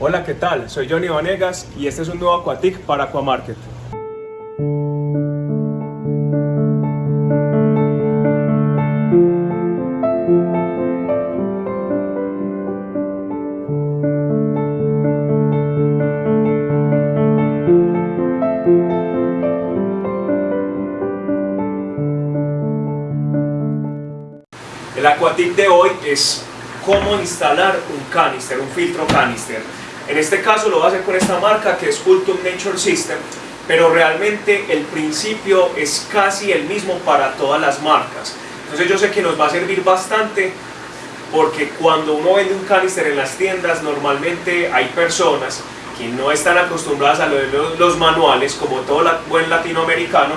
Hola, ¿qué tal? Soy Johnny Vanegas y este es un nuevo Aquatic para Aquamarket. El Aquatic de hoy es cómo instalar un canister, un filtro canister. En este caso lo voy a hacer con esta marca que es Ultum Nature System, pero realmente el principio es casi el mismo para todas las marcas. Entonces yo sé que nos va a servir bastante porque cuando uno vende un canister en las tiendas normalmente hay personas que no están acostumbradas a los manuales como todo buen latinoamericano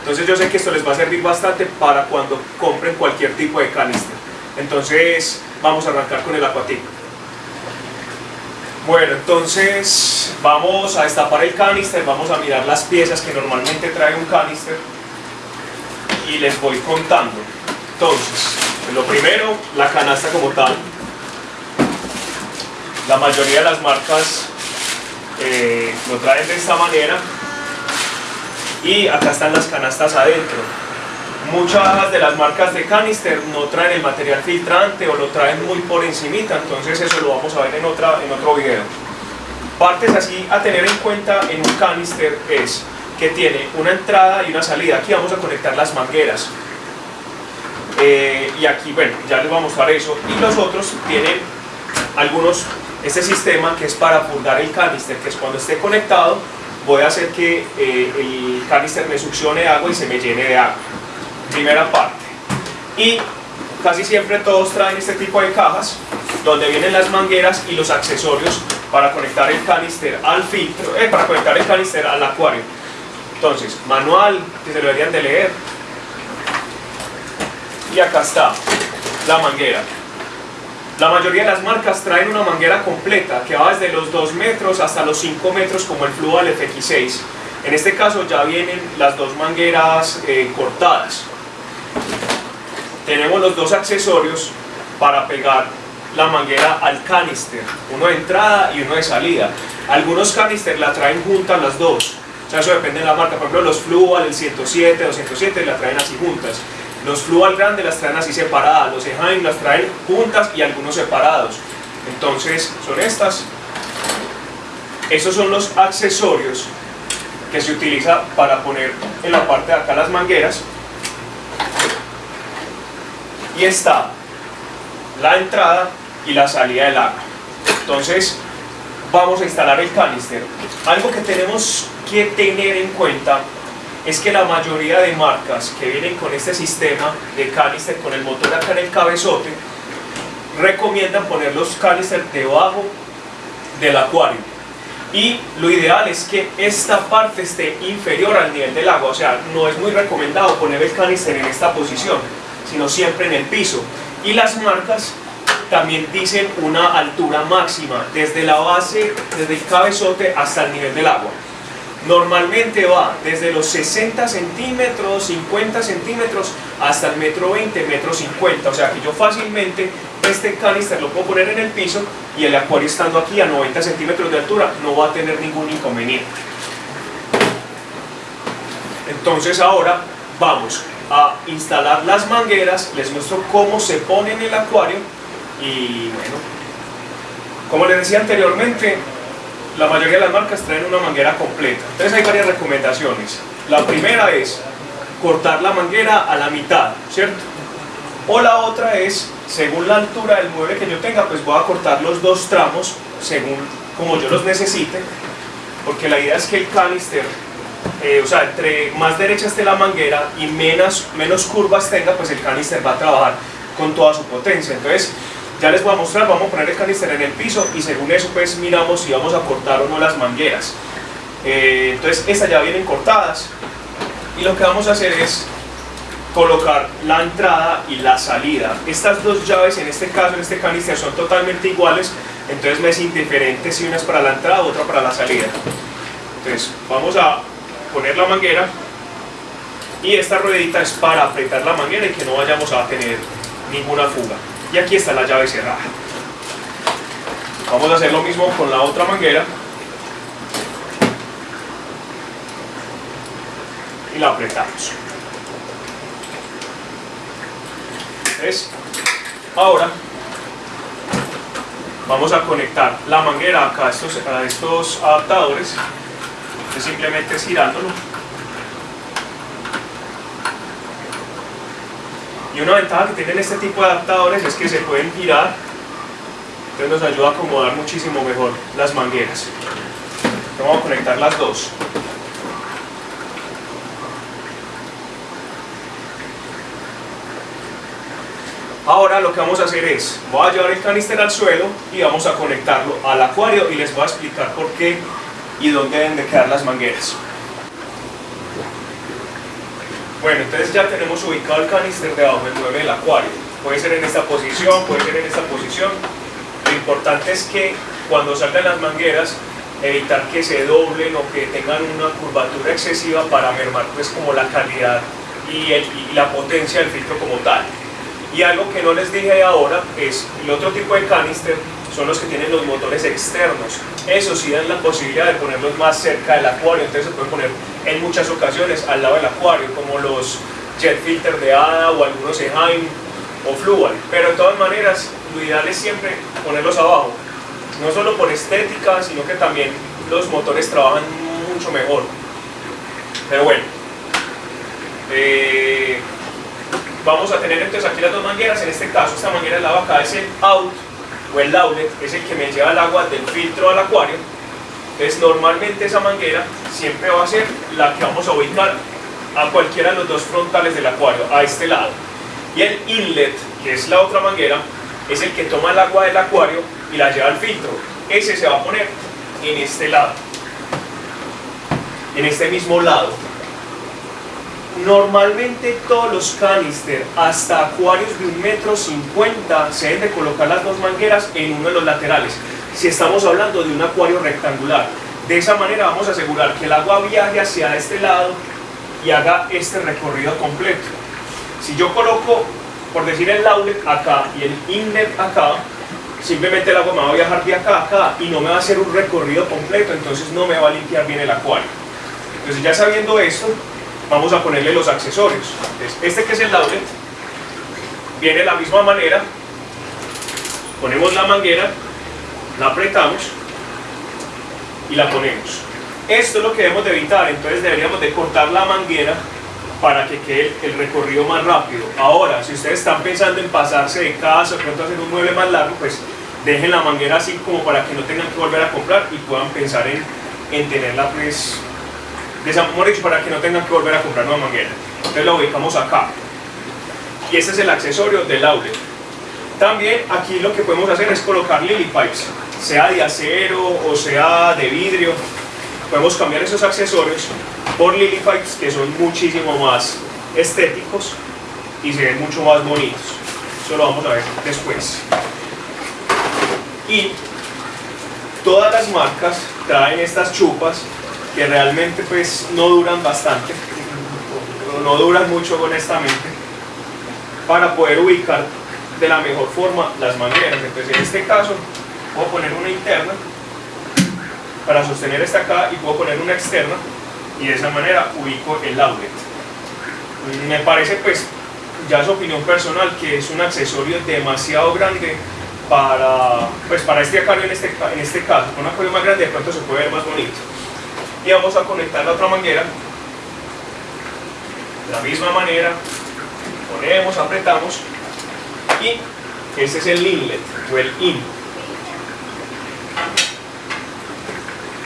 entonces yo sé que esto les va a servir bastante para cuando compren cualquier tipo de canister. Entonces vamos a arrancar con el Aquatic. Bueno, entonces vamos a destapar el canister, vamos a mirar las piezas que normalmente trae un canister y les voy contando. Entonces, lo primero, la canasta como tal. La mayoría de las marcas eh, lo traen de esta manera y acá están las canastas adentro. Muchas de las marcas de canister no traen el material filtrante o lo traen muy por encimita, entonces eso lo vamos a ver en, otra, en otro video. Partes así a tener en cuenta en un canister es que tiene una entrada y una salida. Aquí vamos a conectar las mangueras. Eh, y aquí, bueno, ya les voy a mostrar eso. Y los otros tienen algunos, este sistema que es para fundar el canister, que es cuando esté conectado voy a hacer que eh, el canister me succione agua y se me llene de agua. Primera parte. Y casi siempre todos traen este tipo de cajas donde vienen las mangueras y los accesorios para conectar el canister al filtro, eh, para conectar el canister al acuario. Entonces, manual, que se lo deberían de leer. Y acá está la manguera. La mayoría de las marcas traen una manguera completa que va desde los 2 metros hasta los 5 metros como el Fluval FX6. En este caso ya vienen las dos mangueras eh, cortadas. Tenemos los dos accesorios para pegar la manguera al canister, uno de entrada y uno de salida. Algunos canister la traen juntas las dos, o sea, eso depende de la marca. Por ejemplo, los Fluval, el 107, 207 la traen así juntas. Los Fluval grandes las traen así separadas, los Eheim las traen juntas y algunos separados. Entonces, son estas. Esos son los accesorios que se utiliza para poner en la parte de acá las mangueras. Y está la entrada y la salida del agua. Entonces, vamos a instalar el canister. Algo que tenemos que tener en cuenta es que la mayoría de marcas que vienen con este sistema de canister con el motor acá en el cabezote recomiendan poner los canister debajo del acuario y lo ideal es que esta parte esté inferior al nivel del agua, o sea, no es muy recomendado poner el canister en esta posición, sino siempre en el piso. Y las marcas también dicen una altura máxima, desde la base, desde el cabezote hasta el nivel del agua. Normalmente va desde los 60 centímetros, 50 centímetros hasta el metro 20, metro 50 o sea que yo fácilmente este canister lo puedo poner en el piso y el acuario estando aquí a 90 centímetros de altura no va a tener ningún inconveniente. Entonces ahora vamos a instalar las mangueras les muestro cómo se pone en el acuario y bueno como les decía anteriormente la mayoría de las marcas traen una manguera completa. Entonces hay varias recomendaciones. La primera es cortar la manguera a la mitad, ¿cierto? O la otra es, según la altura del mueble que yo tenga, pues voy a cortar los dos tramos según como yo los necesite, porque la idea es que el canister, eh, o sea, entre más derecha esté la manguera y menos, menos curvas tenga, pues el canister va a trabajar con toda su potencia. Entonces, ya les voy a mostrar, vamos a poner el canister en el piso y según eso pues miramos si vamos a cortar o no las mangueras. Eh, entonces estas ya vienen cortadas y lo que vamos a hacer es colocar la entrada y la salida. Estas dos llaves en este caso, en este canister son totalmente iguales, entonces me es indiferente si una es para la entrada otra para la salida. Entonces vamos a poner la manguera y esta ruedita es para apretar la manguera y que no vayamos a tener ninguna fuga y aquí está la llave cerrada Vamos a hacer lo mismo con la otra manguera. Y la apretamos. ¿Ves? Ahora vamos a conectar la manguera acá a estos, a estos adaptadores. Simplemente es girándolo. Y una ventaja que tienen este tipo de adaptadores es que se pueden girar, entonces nos ayuda a acomodar muchísimo mejor las mangueras. Vamos a conectar las dos. Ahora lo que vamos a hacer es, voy a llevar el canister al suelo y vamos a conectarlo al acuario y les voy a explicar por qué y dónde deben de quedar las mangueras. Bueno, entonces ya tenemos ubicado el canister debajo del mueble del acuario. Puede ser en esta posición, puede ser en esta posición. Lo importante es que cuando salgan las mangueras, evitar que se doblen o que tengan una curvatura excesiva para mermar pues como la calidad y, y la potencia del filtro como tal. Y algo que no les dije ahora es el otro tipo de canister son los que tienen los motores externos. Eso sí dan la posibilidad de ponerlos más cerca del acuario, entonces se pueden poner en muchas ocasiones al lado del acuario, como los jet filter de ADA o algunos Eheim o Fluval. Pero de todas maneras, lo ideal es siempre ponerlos abajo, no solo por estética, sino que también los motores trabajan mucho mejor. Pero bueno, eh, vamos a tener entonces aquí las dos mangueras, en este caso esta manguera de lado acá es el out o el outlet, es el que me lleva el agua del filtro al acuario, entonces normalmente esa manguera siempre va a ser la que vamos a ubicar a cualquiera de los dos frontales del acuario, a este lado. Y el inlet, que es la otra manguera, es el que toma el agua del acuario y la lleva al filtro. Ese se va a poner en este lado, en este mismo lado. Normalmente todos los canister hasta acuarios de un metro cincuenta se deben de colocar las dos mangueras en uno de los laterales si estamos hablando de un acuario rectangular. De esa manera vamos a asegurar que el agua viaje hacia este lado y haga este recorrido completo. Si yo coloco, por decir el outlet acá y el inlet acá, simplemente el agua me va a viajar de acá a acá y no me va a hacer un recorrido completo, entonces no me va a limpiar bien el acuario. Entonces ya sabiendo esto, vamos a ponerle los accesorios. este que es el outlet, viene de la misma manera, ponemos la manguera, la apretamos y la ponemos. Esto es lo que debemos de evitar, entonces deberíamos de cortar la manguera para que quede el recorrido más rápido. Ahora, si ustedes están pensando en pasarse de casa pronto hacer un mueble más largo, pues dejen la manguera así como para que no tengan que volver a comprar y puedan pensar en, en tenerla pues de para que no tengan que volver a comprar una manguera. Entonces la ubicamos acá. Y este es el accesorio del outlet. También aquí lo que podemos hacer es colocar lily pipes, sea de acero o sea de vidrio. Podemos cambiar esos accesorios por lily pipes que son muchísimo más estéticos y se ven mucho más bonitos. Eso lo vamos a ver después. Y todas las marcas traen estas chupas que realmente pues no duran bastante, no duran mucho honestamente, para poder ubicar de la mejor forma las mangueras. Entonces en este caso puedo poner una interna para sostener esta acá y puedo poner una externa y de esa manera ubico el outlet. Me parece pues, ya su opinión personal, que es un accesorio demasiado grande para, pues, para este acuario en este, en este caso. Un acuario más grande de pronto se puede ver más bonito y vamos a conectar la otra manguera. De la misma manera ponemos, apretamos y este es el inlet o el in.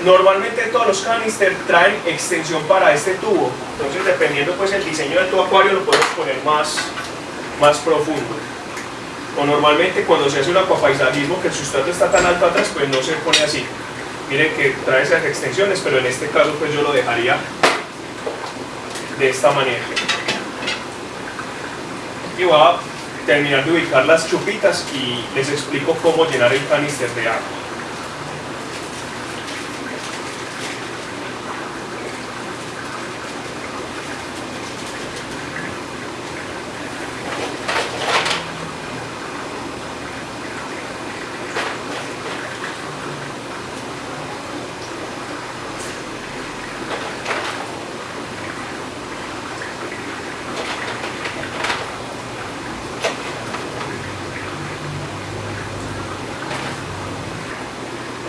Normalmente todos los canister traen extensión para este tubo. Entonces dependiendo pues el diseño de tu acuario lo puedes poner más, más profundo. O normalmente cuando se hace un acuapaisajismo que el sustrato está tan alto atrás pues no se pone así miren que trae esas extensiones, pero en este caso pues yo lo dejaría de esta manera. Y voy a terminar de ubicar las chupitas y les explico cómo llenar el canister de agua.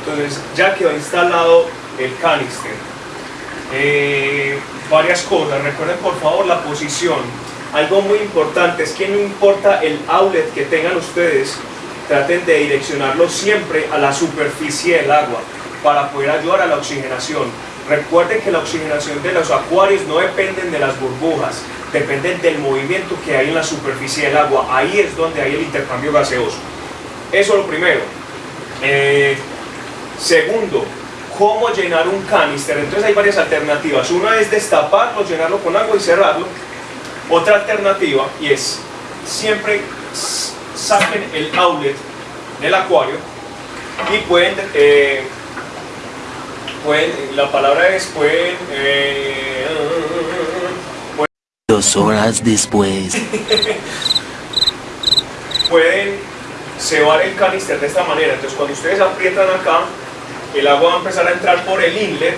Entonces ya quedó instalado el canister. Eh, varias cosas, recuerden por favor la posición. Algo muy importante es que no importa el outlet que tengan ustedes, traten de direccionarlo siempre a la superficie del agua para poder ayudar a la oxigenación. Recuerden que la oxigenación de los acuarios no dependen de las burbujas, dependen del movimiento que hay en la superficie del agua. Ahí es donde hay el intercambio gaseoso. Eso es lo primero. Eh, segundo, cómo llenar un canister. Entonces hay varias alternativas. Una es destaparlo, llenarlo con agua y cerrarlo. Otra alternativa y es siempre saquen el outlet del acuario y pueden, eh, pueden la palabra es pueden, eh, Dos horas después. pueden cebar el canister de esta manera. Entonces cuando ustedes aprietan acá, el agua va a empezar a entrar por el inlet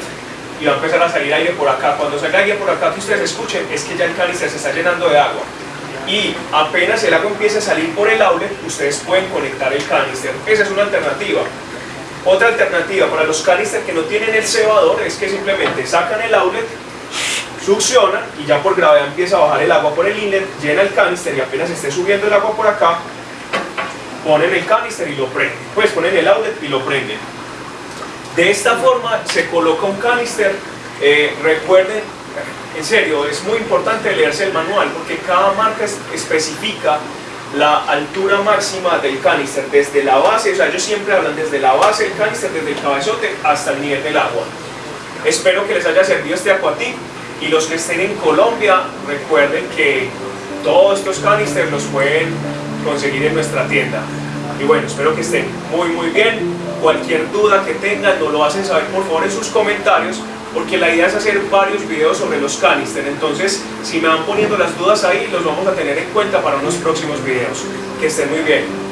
y va a empezar a salir aire por acá. Cuando salga aire por acá que ustedes escuchen, es que ya el canister se está llenando de agua. Y apenas el agua empiece a salir por el outlet, ustedes pueden conectar el canister. Esa es una alternativa. Otra alternativa para los canisters que no tienen el cebador es que simplemente sacan el outlet, succionan y ya por gravedad empieza a bajar el agua por el inlet, llena el canister y apenas esté subiendo el agua por acá, ponen el canister y lo prenden. Pues ponen el outlet y lo prenden. De esta forma se coloca un canister. Eh, recuerden, en serio, es muy importante leerse el manual porque cada marca especifica la altura máxima del canister desde la base, o sea, ellos siempre hablan desde la base del canister, desde el cabezote hasta el nivel del agua. Espero que les haya servido este acuatip y los que estén en Colombia recuerden que todos estos canisters los pueden conseguir en nuestra tienda. Y bueno, espero que estén muy muy bien. Cualquier duda que tengan nos lo hacen saber por favor en sus comentarios porque la idea es hacer varios videos sobre los canister. Entonces, si me van poniendo las dudas ahí, los vamos a tener en cuenta para unos próximos videos. Que estén muy bien.